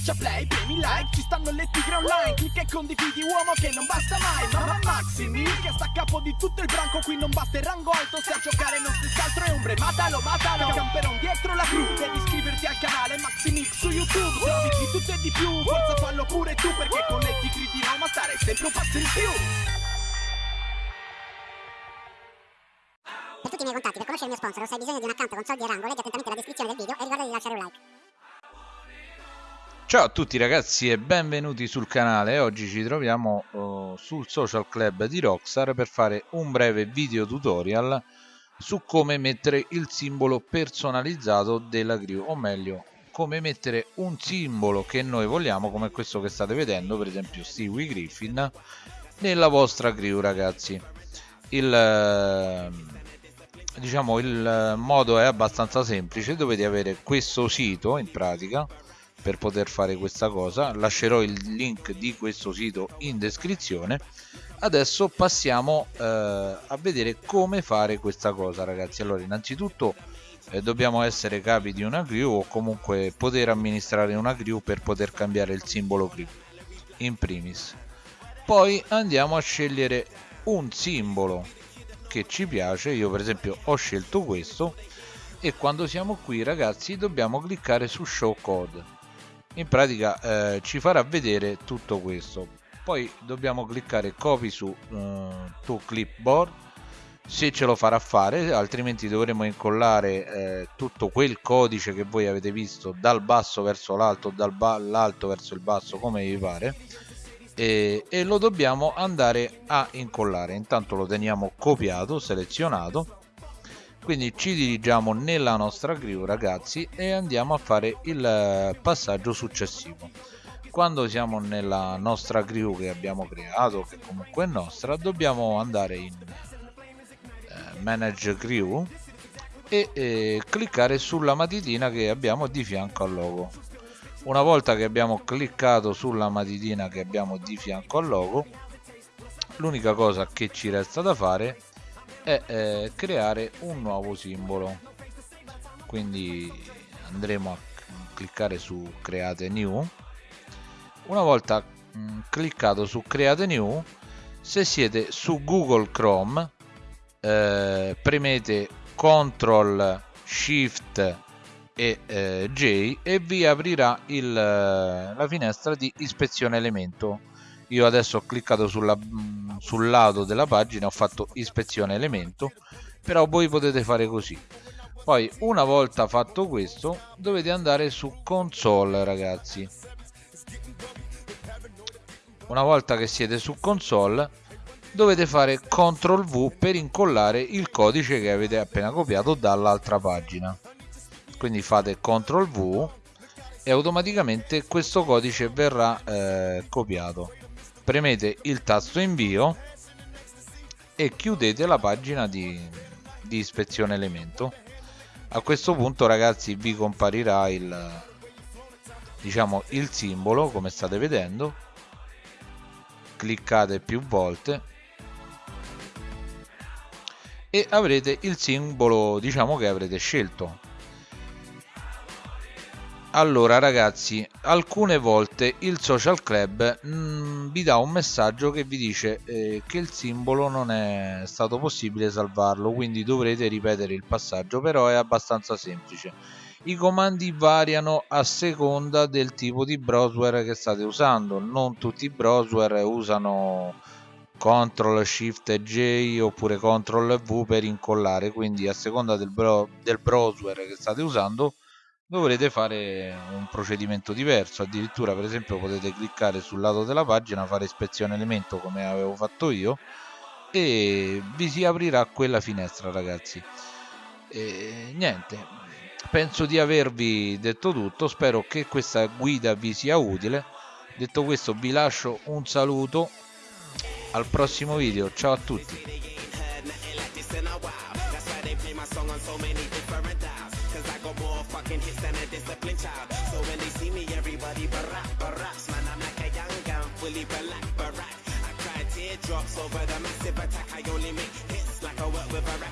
Schiaccia play, premi like, ci stanno le tigre online Clicca e condividi uomo che non basta mai Mamma Maximi che sta a capo di tutto il branco Qui non basta il rango alto se a giocare non si altro è ombre Matalo, matalo, camperon dietro la crew Devi iscriverti al canale Maximix su YouTube Se di tutto e di più, forza fallo pure tu Perché con le tigre di Roma stare sempre un passo in più Per tutti i miei contatti, per conoscere il mio sponsor se hai bisogno di un account con soldi e rango, leggi attentamente la descrizione del video e ricorda di lasciare un like. Ciao a tutti ragazzi e benvenuti sul canale, oggi ci troviamo uh, sul social club di Rockstar per fare un breve video tutorial su come mettere il simbolo personalizzato della crew, o meglio come mettere un simbolo che noi vogliamo come questo che state vedendo, per esempio Stewie Griffin, nella vostra crew ragazzi. Il, diciamo, il modo è abbastanza semplice, dovete avere questo sito in pratica per poter fare questa cosa. Lascerò il link di questo sito in descrizione. Adesso passiamo eh, a vedere come fare questa cosa ragazzi. Allora innanzitutto eh, dobbiamo essere capi di una crew o comunque poter amministrare una crew per poter cambiare il simbolo crew in primis. Poi andiamo a scegliere un simbolo che ci piace. Io per esempio ho scelto questo. E quando siamo qui ragazzi dobbiamo cliccare su show code in pratica eh, ci farà vedere tutto questo. Poi dobbiamo cliccare copy su eh, to clipboard. Se ce lo farà fare altrimenti dovremo incollare eh, tutto quel codice che voi avete visto dal basso verso l'alto dall'alto verso il basso come vi pare. E, e lo dobbiamo andare a incollare. Intanto lo teniamo copiato selezionato quindi ci dirigiamo nella nostra crew ragazzi e andiamo a fare il eh, passaggio successivo. Quando siamo nella nostra crew che abbiamo creato che comunque è nostra dobbiamo andare in eh, manage crew e eh, cliccare sulla matitina che abbiamo di fianco al logo. Una volta che abbiamo cliccato sulla matitina che abbiamo di fianco al logo l'unica cosa che ci resta da fare è eh, creare un nuovo simbolo. Quindi andremo a cliccare su create new. Una volta mh, mm, cliccato su create new se siete su google chrome eh, premete ctrl shift e eh, J e vi aprirà il, la finestra di ispezione elemento. Io adesso ho cliccato sulla, mm, sul lato della pagina ho fatto ispezione elemento però voi potete fare così. Poi una volta fatto questo dovete andare su console ragazzi. Una volta che siete su console dovete fare CTRL V per incollare il codice che avete appena copiato dall'altra pagina. Quindi fate CTRL V e automaticamente questo codice verrà eh, copiato premete il tasto invio e chiudete la pagina di, di ispezione elemento. A questo punto ragazzi vi comparirà il diciamo il simbolo come state vedendo. Cliccate più volte e avrete il simbolo diciamo che avrete scelto allora ragazzi, alcune volte il social club mh, mm, vi dà un messaggio che vi dice eh, che il simbolo non è stato possibile salvarlo, quindi dovrete ripetere il passaggio, però è abbastanza semplice. I comandi variano a seconda del tipo di browser che state usando, non tutti i browser usano CTRL SHIFT J oppure CTRL V per incollare, quindi a seconda del, bro del browser che state usando dovrete fare un procedimento diverso addirittura per esempio potete cliccare sul lato della pagina fare ispezione elemento come avevo fatto io e vi si aprirà quella finestra ragazzi. E niente penso di avervi detto tutto spero che questa guida vi sia utile. Detto questo vi lascio un saluto al prossimo video ciao a tutti fucking hits than a disciplined child. So when they see me, everybody barack, baracks. Man, I'm like a young gun, fully black, barack. I cry teardrops over the massive attack. I only make hits like I work with a racket